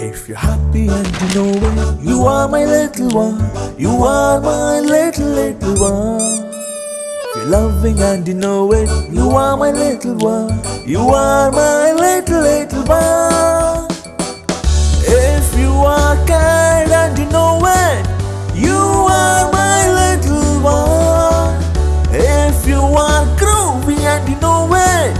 If you're happy and you know it, you are my little one. You are my little, little one. If you're loving and you know it, you are my little one. You are my little, little one. If you are kind and you know it, you are my little one. If you are groovy and you know it,